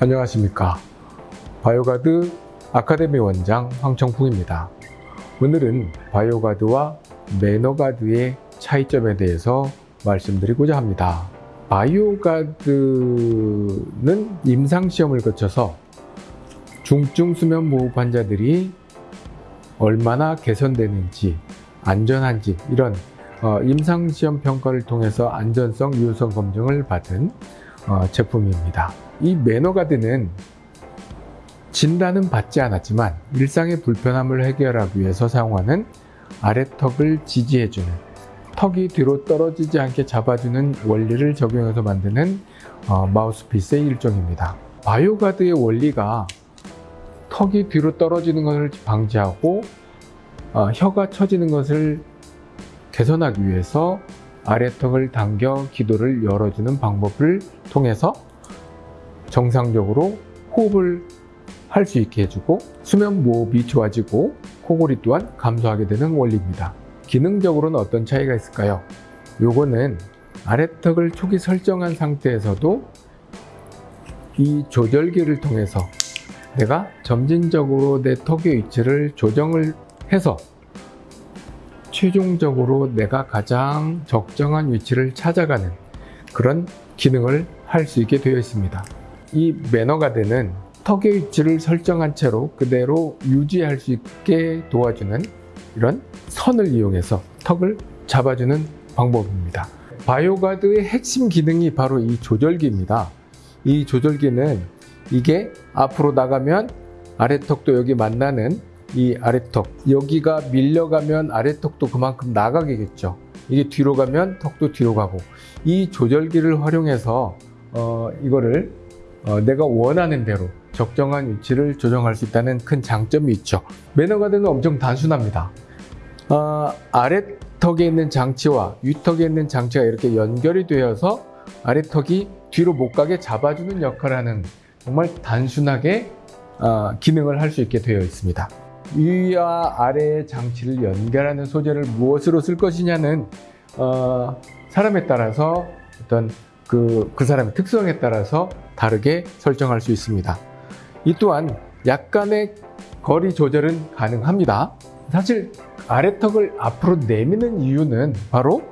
안녕하십니까. 바이오가드 아카데미 원장 황청풍입니다. 오늘은 바이오가드와 매너가드의 차이점에 대해서 말씀드리고자 합니다. 바이오가드는 임상시험을 거쳐서 중증 수면 무호흡 환자들이 얼마나 개선되는지 안전한지 이런 어, 임상시험 평가를 통해서 안전성, 유효성 검증을 받은 어, 제품입니다. 이 매너가드는 진단은 받지 않았지만 일상의 불편함을 해결하기 위해서 사용하는 아래턱을 지지해주는 턱이 뒤로 떨어지지 않게 잡아주는 원리를 적용해서 만드는 어, 마우스피스의 일종입니다. 바이오가드의 원리가 턱이 뒤로 떨어지는 것을 방지하고 어, 혀가 처지는 것을 개선하기 위해서 아래턱을 당겨 기도를 열어주는 방법을 통해서 정상적으로 호흡을 할 수 있게 해주고 수면 무호흡이 좋아지고 코골이 또한 감소하게 되는 원리입니다. 기능적으로는 어떤 차이가 있을까요? 요거는 아래턱을 초기 설정한 상태에서도 이 조절기를 통해서 내가 점진적으로 내 턱의 위치를 조정을 해서 최종적으로 내가 가장 적정한 위치를 찾아가는 그런 기능을 할 수 있게 되어 있습니다. 이 매너가드는 턱의 위치를 설정한 채로 그대로 유지할 수 있게 도와주는 이런 선을 이용해서 턱을 잡아주는 방법입니다. 바이오가드의 핵심 기능이 바로 이 조절기입니다. 이 조절기는 이게 앞으로 나가면 아래 턱도 여기 만나는 이 아래턱. 여기가 밀려가면 아래턱도 그만큼 나가겠죠. 이게 뒤로 가면 턱도 뒤로 가고. 이 조절기를 활용해서 어, 이거를 어, 내가 원하는 대로 적정한 위치를 조정할 수 있다는 큰 장점이 있죠. 매너가드는 엄청 단순합니다. 어, 아래턱에 있는 장치와 위턱에 있는 장치가 이렇게 연결이 되어서 아래턱이 뒤로 못 가게 잡아주는 역할을 하는 정말 단순하게 어, 기능을 할 수 있게 되어 있습니다 위와 아래의 장치를 연결하는 소재를 무엇으로 쓸 것이냐는 어, 사람에 따라서 어떤 그, 그 사람의 특성에 따라서 다르게 설정할 수 있습니다. 이 또한 약간의 거리 조절은 가능합니다. 사실 아래턱을 앞으로 내미는 이유는 바로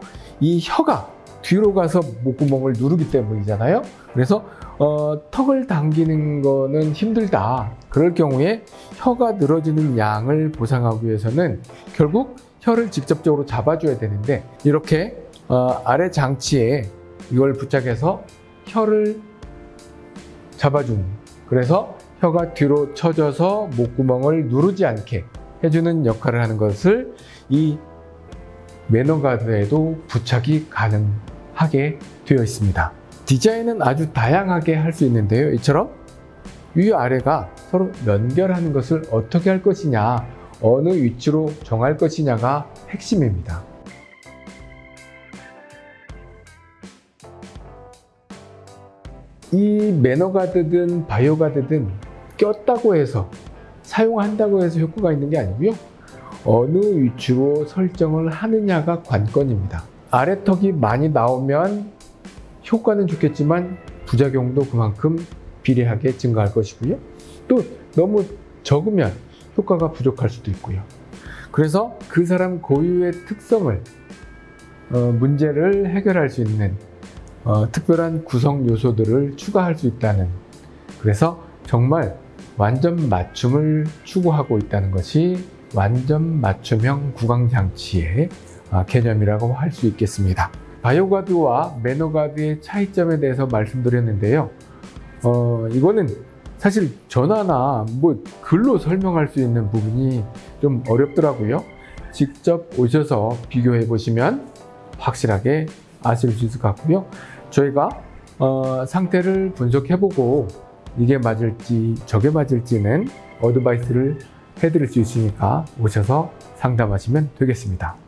이 혀가 뒤로 가서 목구멍을 누르기 때문이잖아요. 그래서 어, 턱을 당기는 거는 힘들다. 그럴 경우에 혀가 늘어지는 양을 보상하기 위해서는 결국 혀를 직접적으로 잡아줘야 되는데 이렇게 어, 아래 장치에 이걸 부착해서 혀를 잡아주는 그래서 혀가 뒤로 처져서 목구멍을 누르지 않게 해주는 역할을 하는 것을 이 매너가드에도 부착이 가능하게 되어 있습니다. 디자인은 아주 다양하게 할 수 있는데요. 이처럼 위아래가 서로 연결하는 것을 어떻게 할 것이냐 어느 위치로 정할 것이냐가 핵심입니다. 이 매너가드든 바이오가드든 꼈다고 해서 사용한다고 해서 효과가 있는 게 아니고요. 어느 위치로 설정을 하느냐가 관건입니다. 아래턱이 많이 나오면 효과는 좋겠지만 부작용도 그만큼 비례하게 증가할 것이고요. 또 너무 적으면 효과가 부족할 수도 있고요. 그래서 그 사람 고유의 특성을 어, 문제를 해결할 수 있는 어, 특별한 구성 요소들을 추가할 수 있다는 그래서 정말 완전 맞춤을 추구하고 있다는 것이 완전 맞춤형 구강장치의 어, 개념이라고 할 수 있겠습니다. 바이오가드와 매너가드의 차이점에 대해서 말씀드렸는데요. 어, 이거는 사실 전화나 뭐 글로 설명할 수 있는 부분이 좀 어렵더라고요. 직접 오셔서 비교해 보시면 확실하게 아실 수 있을 것 같고요. 저희가 어, 상태를 분석해 보고 이게 맞을지 저게 맞을지는 어드바이스를 해드릴 수 있으니까 오셔서 상담하시면 되겠습니다.